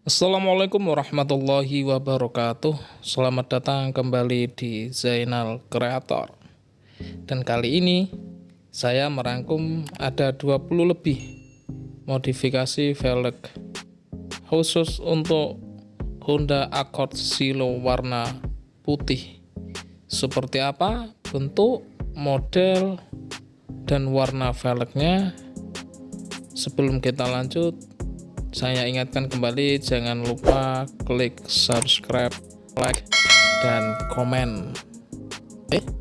Assalamualaikum warahmatullahi wabarakatuh. Selamat datang kembali di Zainal Creator. Dan kali ini saya merangkum ada 20 lebih modifikasi velg khusus untuk Honda Accord Silo warna putih. Seperti apa bentuk, model, dan warna velgnya? Sebelum kita lanjut saya ingatkan kembali jangan lupa klik subscribe like dan komen. Eh